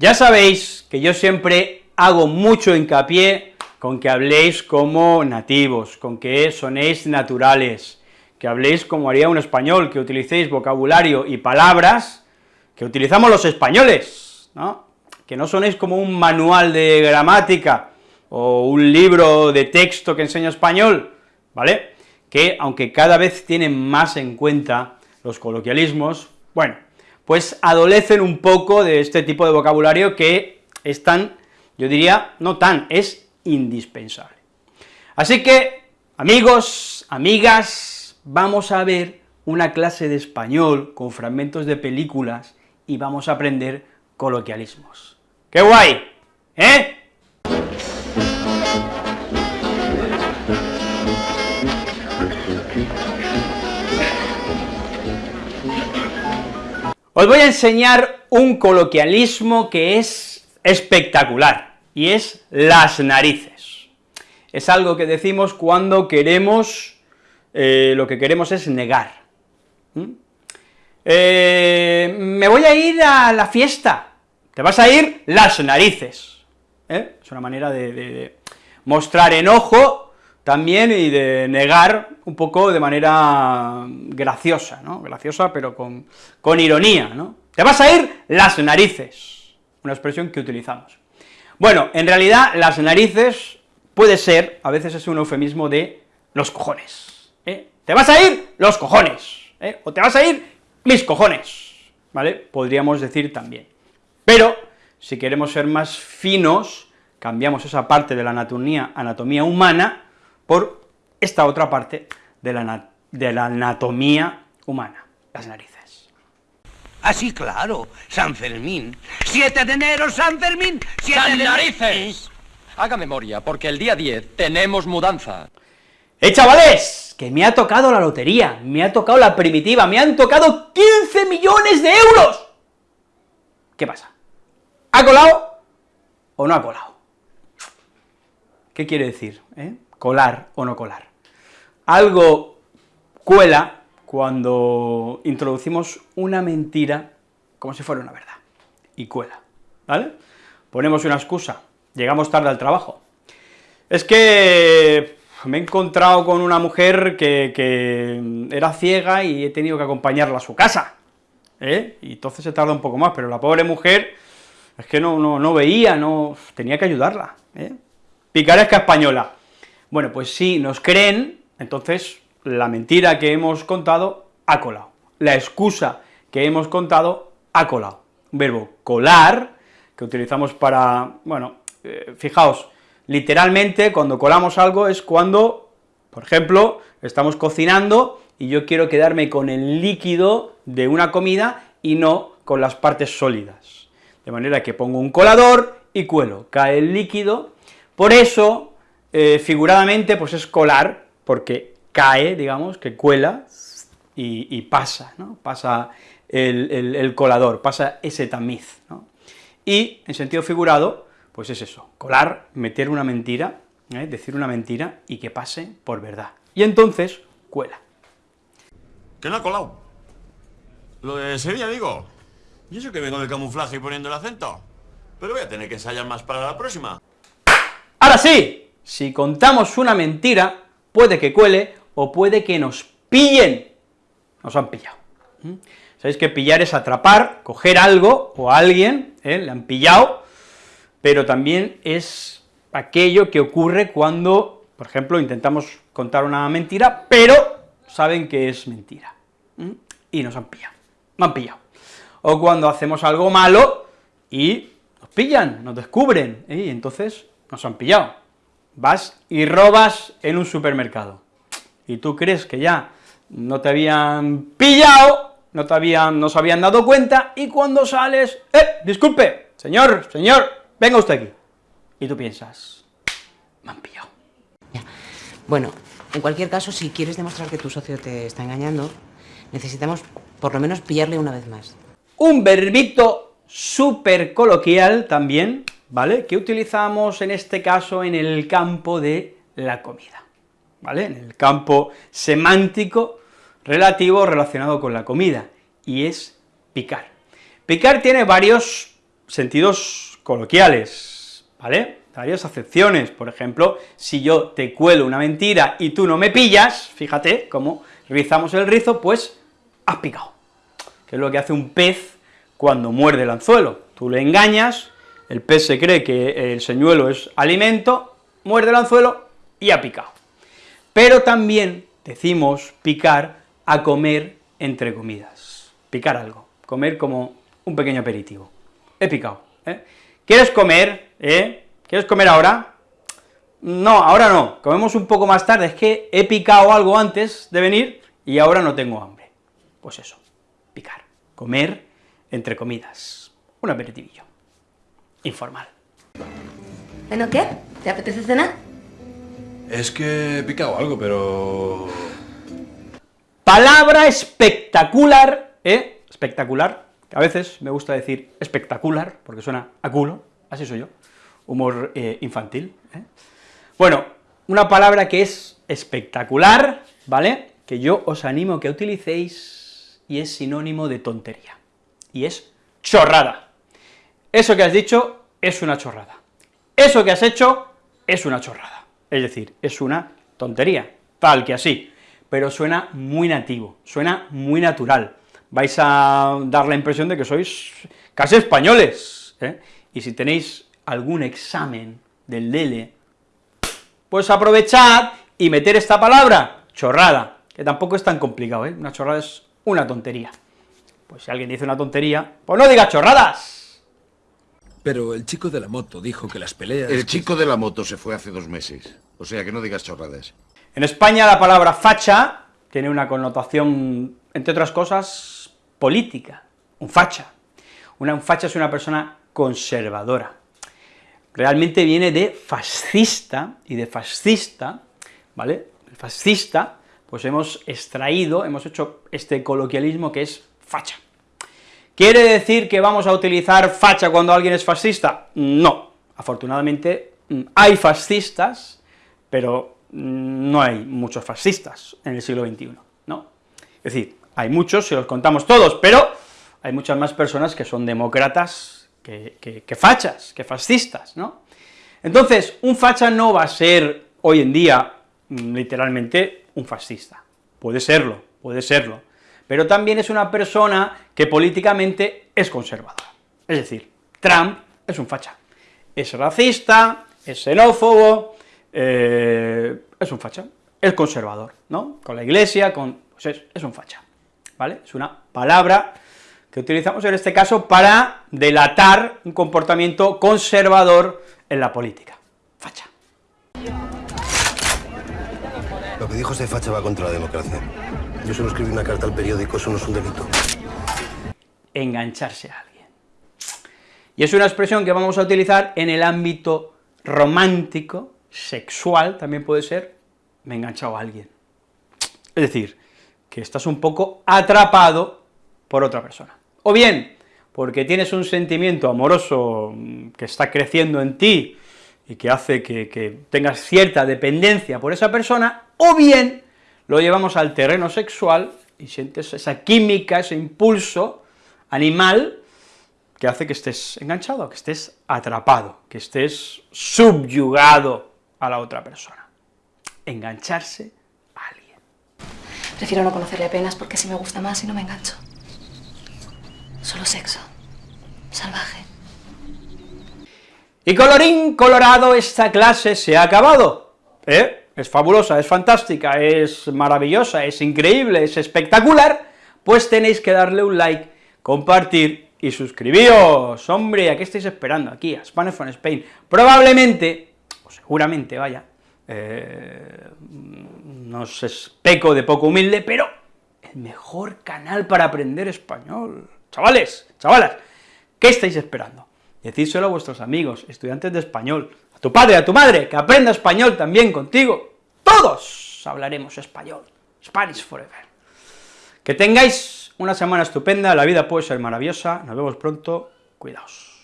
Ya sabéis que yo siempre hago mucho hincapié con que habléis como nativos, con que sonéis naturales, que habléis como haría un español, que utilicéis vocabulario y palabras que utilizamos los españoles, ¿no? Que no sonéis como un manual de gramática o un libro de texto que enseña español, ¿vale? Que, aunque cada vez tienen más en cuenta los coloquialismos, bueno, pues adolecen un poco de este tipo de vocabulario que es tan, yo diría, no tan, es indispensable. Así que, amigos, amigas, vamos a ver una clase de español con fragmentos de películas y vamos a aprender coloquialismos. ¡Qué guay! ¿Eh? Os voy a enseñar un coloquialismo que es espectacular, y es las narices. Es algo que decimos cuando queremos, eh, lo que queremos es negar. Eh, me voy a ir a la fiesta, te vas a ir las narices, ¿eh? es una manera de, mostrar enojo también y de negar un poco de manera graciosa, ¿no?, graciosa pero con, ironía, ¿no?, te vas a ir las narices, una expresión que utilizamos. Bueno, en realidad las narices puede ser, a veces es un eufemismo de los cojones, ¿eh? te vas a ir los cojones, ¿eh? o te vas a ir mis cojones, ¿vale? Podríamos decir también. Pero, si queremos ser más finos, cambiamos esa parte de la anatomía, anatomía humana por esta otra parte de la, de la anatomía humana, las narices. Así, claro, San Fermín. 7 de enero, San Fermín. ¡Siete de narices! Haga memoria, porque el día 10 tenemos mudanza. ¡Eh, chavales! que me ha tocado la lotería, me ha tocado la primitiva, me han tocado 15 millones de euros. ¿Qué pasa? ¿Ha colado o no ha colado? ¿Qué quiere decir? Eh? Colar o no colar. Algo cuela cuando introducimos una mentira como si fuera una verdad, y cuela, ¿vale? Ponemos una excusa, llegamos tarde al trabajo. Es que me he encontrado con una mujer que, era ciega y he tenido que acompañarla a su casa, ¿eh? y entonces se tarda un poco más, pero la pobre mujer es que no, no, veía, no, tenía que ayudarla, ¿eh? picaresca española. Bueno, pues si nos creen, entonces la mentira que hemos contado ha colado, la excusa que hemos contado ha colado. Un verbo colar, que utilizamos para, bueno, eh, fijaos, Literalmente, cuando colamos algo es cuando, por ejemplo, estamos cocinando y yo quiero quedarme con el líquido de una comida y no con las partes sólidas. De manera que pongo un colador y cuelo, cae el líquido, por eso, eh, figuradamente, pues es colar, porque cae, digamos, que cuela y, pasa, ¿no? Pasa el, el, colador, pasa ese tamiz, ¿no? Y, en sentido figurado, pues es eso, colar, meter una mentira, ¿eh? decir una mentira y que pase por verdad. Y entonces, cuela. ¿Que no ha colado? Lo de Sevilla, digo. Y eso que vengo de camuflaje y poniendo el acento. Pero voy a tener que ensayar más para la próxima. Ahora sí, si contamos una mentira, puede que cuele o puede que nos pillen. Nos han pillado. ¿Mm? Sabéis que pillar es atrapar, coger algo o a alguien, ¿eh? le han pillado, pero también es aquello que ocurre cuando, por ejemplo, intentamos contar una mentira, pero saben que es mentira, y nos han pillado, han pillado. O cuando hacemos algo malo y nos pillan, nos descubren, ¿eh? y entonces nos han pillado. Vas y robas en un supermercado, y tú crees que ya no te habían pillado, no te habían, no se habían dado cuenta, y cuando sales, ¡eh, disculpe, señor, señor, venga usted aquí. Y tú piensas, me han pillado. Bueno, en cualquier caso, si quieres demostrar que tu socio te está engañando, necesitamos por lo menos pillarle una vez más. Un verbito súper coloquial también, ¿vale?, que utilizamos en este caso en el campo de la comida, ¿vale?, en el campo semántico relativo relacionado con la comida, y es picar. Picar tiene varios sentidos coloquiales, ¿vale? Varias acepciones, por ejemplo, si yo te cuelo una mentira y tú no me pillas, fíjate cómo rizamos el rizo, pues has picado, que es lo que hace un pez cuando muerde el anzuelo, tú le engañas, el pez se cree que el señuelo es alimento, muerde el anzuelo y ha picado. Pero también decimos picar a comer entre comidas, picar algo, comer como un pequeño aperitivo. He picado, ¿eh? ¿Quieres comer, eh? ¿Quieres comer ahora? No, ahora no, comemos un poco más tarde, es que he picado algo antes de venir y ahora no tengo hambre. Pues eso, picar, comer entre comidas, un aperitivillo, informal. Bueno, ¿qué? ¿Te apetece cenar? Es que he picado algo, pero... Palabra espectacular, ¿eh? Espectacular, a veces me gusta decir espectacular, porque suena a culo, así soy yo, humor eh, infantil. ¿eh? Bueno, una palabra que es espectacular, ¿vale?, que yo os animo a que utilicéis, y es sinónimo de tontería, y es chorrada. Eso que has dicho es una chorrada. Eso que has hecho es una chorrada. Es decir, es una tontería, tal que así, pero suena muy nativo, suena muy natural. Vais a dar la impresión de que sois casi españoles, ¿eh? y si tenéis algún examen del DELE, pues aprovechad y meter esta palabra, chorrada, que tampoco es tan complicado, ¿eh? una chorrada es una tontería. Pues si alguien dice una tontería, pues no diga chorradas. Pero el chico de la moto dijo que las peleas... El chico de la moto se fue hace dos meses. O sea, que no digas chorradas. En España la palabra facha tiene una connotación, entre otras cosas, política, un facha. Una, un facha es una persona conservadora. Realmente viene de fascista, y de fascista, ¿vale? El fascista, pues hemos extraído, hemos hecho este coloquialismo que es facha. ¿Quiere decir que vamos a utilizar facha cuando alguien es fascista? No, afortunadamente mm, hay fascistas, pero mm, no hay muchos fascistas en el siglo XXI, ¿no? Es decir, hay muchos, si los contamos todos, pero hay muchas más personas que son demócratas que, que, fachas, que fascistas, ¿no? Entonces, un facha no va a ser hoy en día, mm, literalmente, un fascista. Puede serlo, puede serlo, pero también es una persona que políticamente es conservadora. Es decir, Trump es un facha. Es racista, es xenófobo, eh, es un facha, es conservador, ¿no? Con la iglesia, con... pues es, es un facha, ¿vale? Es una palabra que utilizamos en este caso para delatar un comportamiento conservador en la política. Facha. Lo que dijo ese facha va contra la democracia. Yo solo escribí una carta al periódico, eso no es un delito. Engancharse a alguien. Y es una expresión que vamos a utilizar en el ámbito romántico, sexual, también puede ser, me he enganchado a alguien. Es decir, que estás un poco atrapado por otra persona. O bien, porque tienes un sentimiento amoroso mm, que está creciendo en ti y que hace que, que tengas cierta dependencia por esa persona, o bien lo llevamos al terreno sexual y sientes esa química, ese impulso animal que hace que estés enganchado, que estés atrapado, que estés subyugado a la otra persona. Engancharse a alguien. Prefiero no conocerle apenas porque así me gusta más y no me engancho. Solo sexo. Salvaje. Y colorín colorado, esta clase se ha acabado, ¿eh? Es fabulosa, es fantástica, es maravillosa, es increíble, es espectacular, pues tenéis que darle un like, compartir y suscribíos, hombre, ¿a qué estáis esperando? Aquí, a Spanish from Spain. Probablemente, o seguramente, vaya, eh, no sé, peco de poco humilde, pero el mejor canal para aprender español. Chavales, chavalas, ¿qué estáis esperando? Decídselo a vuestros amigos, estudiantes de español, a tu padre, a tu madre, que aprenda español también contigo. Todos hablaremos español, Spanish forever. Que tengáis una semana estupenda, la vida puede ser maravillosa, nos vemos pronto, cuidaos.